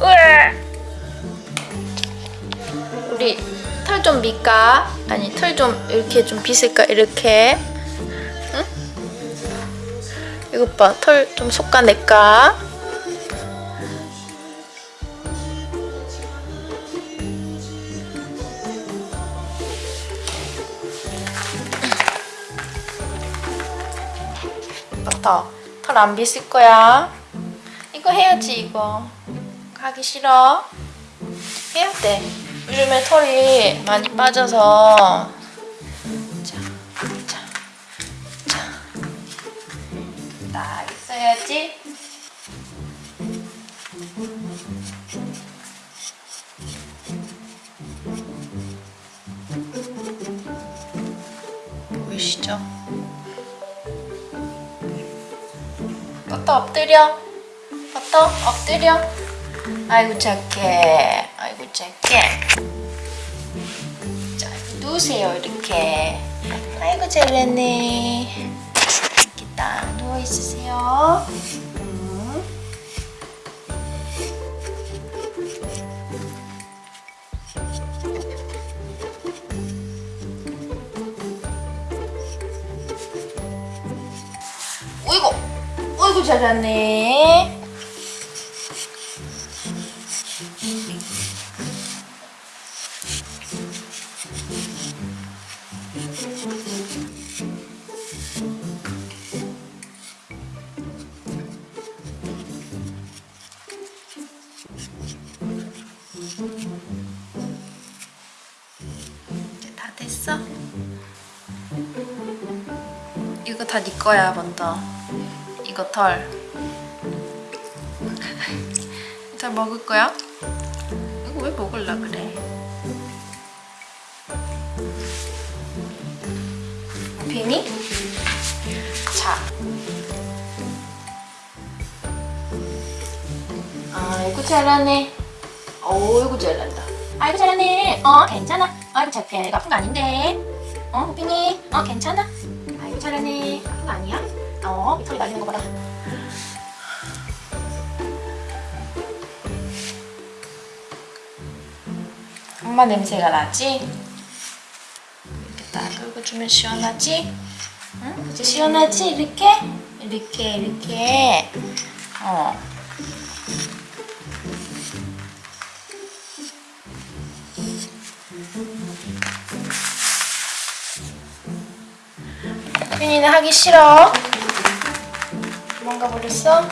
으아! 우리 털 좀 밀까? 아니 털 좀 이렇게 좀 빗을까? 이렇게. 응? 이것 봐. 털 좀 솎아낼까? 맞다. 털 안 빗을 거야. 이거 해야지 이거. 하기 싫어. 해야 돼. 요즘에 털이 많이 빠져서. 자, 자, 자. 딱 있어야지. 보이시죠? 또또 엎드려. 또또 엎드려. 아이고 착해. 아이고 착해. 자 누우세요 이렇게. 아이고 잘했네. 이렇게 딱 누워 있으세요. 음. 어이구, 어이구 잘하네. 이제 다 됐어? 이거 다 네 거야, 먼저. 이거 털. 털 먹을 거야? 이거 왜 먹을라 그래? 괜히? 자. 아이고 잘하네. 어이구 잘난다. 아이고 잘하네. 어 괜찮아. 아이고 착해. 내가 아픈 거 아닌데. 어 호빈이. 어 괜찮아. 아이고 잘하네. 아픈 거 아니야? 어 밑털이 날리는 거 봐라. 엄마 냄새가 나지? 이렇게 딱 끌고 주면 시원하지? 응? 이제 시원하지? 이렇게? 이렇게 이렇게 어 윤이는 하기 싫어? 도망가 버렸어? 응.